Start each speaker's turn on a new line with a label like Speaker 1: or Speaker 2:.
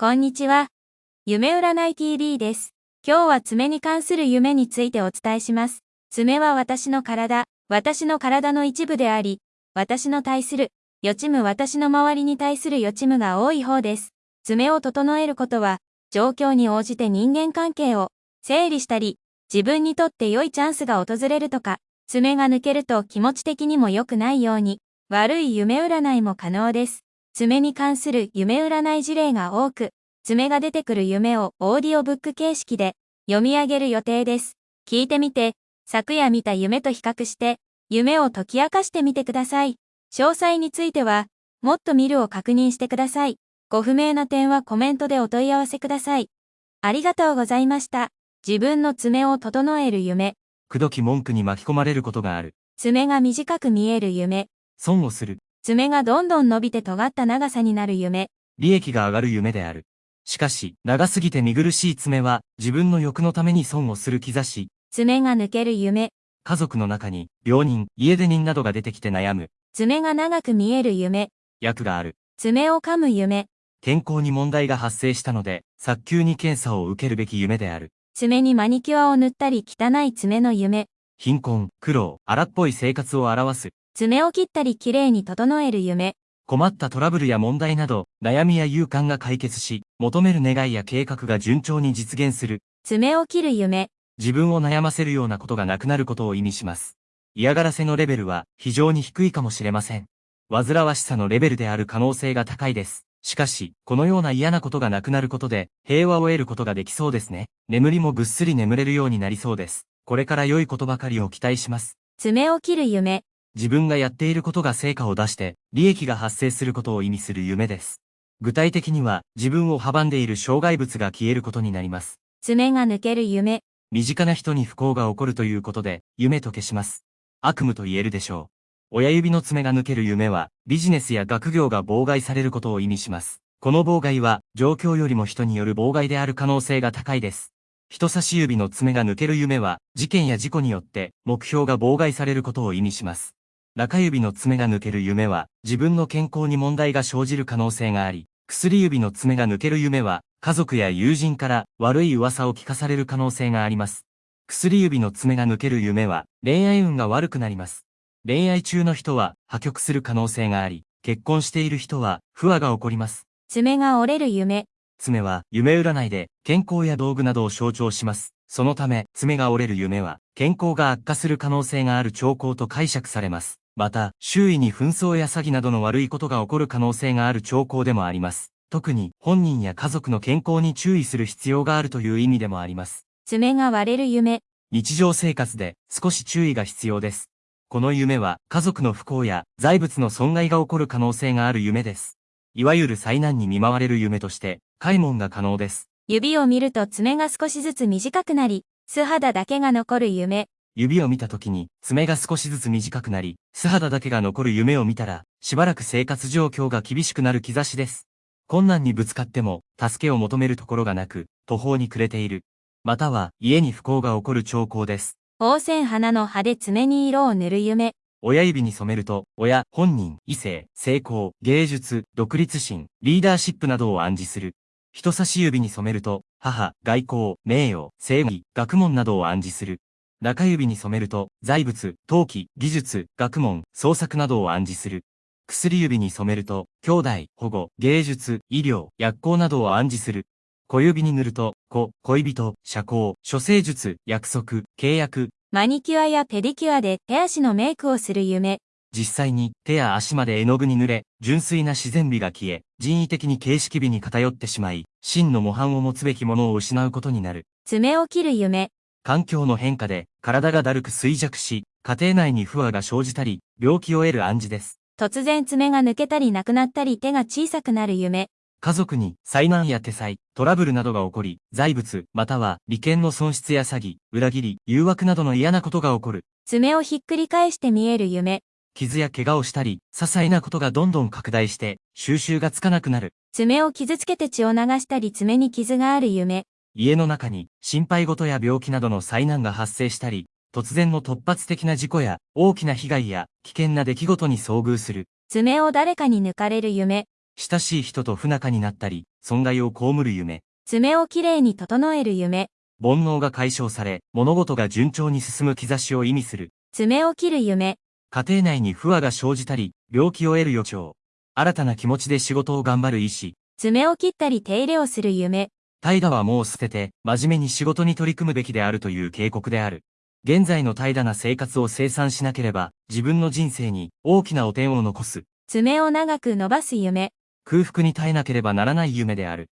Speaker 1: こんにちは。夢占い TV です。今日は爪に関する夢についてお伝えします。爪は私の体、私の体の一部であり、私の対する、予知夢私の周りに対する予知夢が多い方です。爪を整えることは、状況に応じて人間関係を整理したり、自分にとって良いチャンスが訪れるとか、爪が抜けると気持ち的にも良くないように、悪い夢占いも可能です。爪に関する夢占い事例が多く、爪が出てくる夢をオーディオブック形式で読み上げる予定です。聞いてみて、昨夜見た夢と比較して、夢を解き明かしてみてください。詳細については、もっと見るを確認してください。ご不明な点はコメントでお問い合わせください。ありがとうございました。自分の爪を整える夢。
Speaker 2: くどき文句に巻き込まれることがある。
Speaker 1: 爪が短く見える夢。
Speaker 2: 損をする。
Speaker 1: 爪がどんどん伸びて尖った長さになる夢。
Speaker 2: 利益が上がる夢である。しかし、長すぎて見苦しい爪は、自分の欲のために損をする兆し。
Speaker 1: 爪が抜ける夢。
Speaker 2: 家族の中に、病人、家出人などが出てきて悩む。
Speaker 1: 爪が長く見える夢。
Speaker 2: 役がある。
Speaker 1: 爪を噛む夢。
Speaker 2: 健康に問題が発生したので、早急に検査を受けるべき夢である。
Speaker 1: 爪にマニキュアを塗ったり汚い爪の夢。
Speaker 2: 貧困、苦労、荒っぽい生活を表す。
Speaker 1: 爪を切ったりきれいに整える夢。
Speaker 2: 困ったトラブルや問題など、悩みや勇敢が解決し、求める願いや計画が順調に実現する。
Speaker 1: 爪を切る夢。
Speaker 2: 自分を悩ませるようなことがなくなることを意味します。嫌がらせのレベルは非常に低いかもしれません。煩わしさのレベルである可能性が高いです。しかし、このような嫌なことがなくなることで、平和を得ることができそうですね。眠りもぐっすり眠れるようになりそうです。これから良いことばかりを期待します。
Speaker 1: 爪を切る夢。
Speaker 2: 自分がやっていることが成果を出して、利益が発生することを意味する夢です。具体的には、自分を阻んでいる障害物が消えることになります。
Speaker 1: 爪が抜ける夢。
Speaker 2: 身近な人に不幸が起こるということで、夢と消します。悪夢と言えるでしょう。親指の爪が抜ける夢は、ビジネスや学業が妨害されることを意味します。この妨害は、状況よりも人による妨害である可能性が高いです。人差し指の爪が抜ける夢は、事件や事故によって目標が妨害されることを意味します。中指の爪が抜ける夢は、自分の健康に問題が生じる可能性があり、薬指の爪が抜ける夢は、家族や友人から悪い噂を聞かされる可能性があります。薬指の爪が抜ける夢は、恋愛運が悪くなります。恋愛中の人は破局する可能性があり、結婚している人は不和が起こります。
Speaker 1: 爪が折れる夢。
Speaker 2: 爪は夢占いで健康や道具などを象徴します。そのため、爪が折れる夢は健康が悪化する可能性がある兆候と解釈されます。また、周囲に紛争や詐欺などの悪いことが起こる可能性がある兆候でもあります。特に、本人や家族の健康に注意する必要があるという意味でもあります。
Speaker 1: 爪が割れる夢。
Speaker 2: 日常生活で少し注意が必要です。この夢は家族の不幸や財物の損害が起こる可能性がある夢です。いわゆる災難に見舞われる夢として、開門が可能です。
Speaker 1: 指を見ると爪が少しずつ短くなり、素肌だけが残る夢。
Speaker 2: 指を見た時に爪が少しずつ短くなり、素肌だけが残る夢を見たら、しばらく生活状況が厳しくなる兆しです。困難にぶつかっても、助けを求めるところがなく、途方に暮れている。または、家に不幸が起こる兆候です。
Speaker 1: 宝泉花の葉で爪に色を塗る夢。
Speaker 2: 親指に染めると、親、本人、異性、成功、芸術、独立心、リーダーシップなどを暗示する。人差し指に染めると、母、外交、名誉、正義、学問などを暗示する。中指に染めると、財物、陶器、技術、学問、創作などを暗示する。薬指に染めると、兄弟、保護、芸術、医療、薬効などを暗示する。小指に塗ると、子、恋人、社交、処世術、約束、契約。
Speaker 1: マニキュアやペディキュアで手足のメイクをする夢。
Speaker 2: 実際に手や足まで絵の具に濡れ、純粋な自然美が消え、人為的に形式美に偏ってしまい、真の模範を持つべきものを失うことになる。
Speaker 1: 爪を切る夢。
Speaker 2: 環境の変化で体がだるく衰弱し、家庭内に不和が生じたり、病気を得る暗示です。
Speaker 1: 突然爪が抜けたりなくなったり手が小さくなる夢。
Speaker 2: 家族に災難や手災、トラブルなどが起こり、財物、または利権の損失や詐欺、裏切り、誘惑などの嫌なことが起こる。
Speaker 1: 爪をひっくり返して見える夢。
Speaker 2: 傷や怪我をしたり、些細なことがどんどん拡大して、収集がつかなくなる。
Speaker 1: 爪を傷つけて血を流したり爪に傷がある夢。
Speaker 2: 家の中に心配事や病気などの災難が発生したり、突然の突発的な事故や大きな被害や危険な出来事に遭遇する。
Speaker 1: 爪を誰かに抜かれる夢。
Speaker 2: 親しい人と不仲になったり、損害を被る夢。
Speaker 1: 爪をきれいに整える夢。
Speaker 2: 煩悩が解消され、物事が順調に進む兆しを意味する。
Speaker 1: 爪を切る夢。
Speaker 2: 家庭内に不和が生じたり、病気を得る予兆。新たな気持ちで仕事を頑張る意志。
Speaker 1: 爪を切ったり手入れをする夢。
Speaker 2: 怠惰はもう捨てて、真面目に仕事に取り組むべきであるという警告である。現在の怠惰な生活を生産しなければ、自分の人生に大きな汚点を残す。
Speaker 1: 爪を長く伸ばす夢。
Speaker 2: 空腹に耐えなければならない夢である。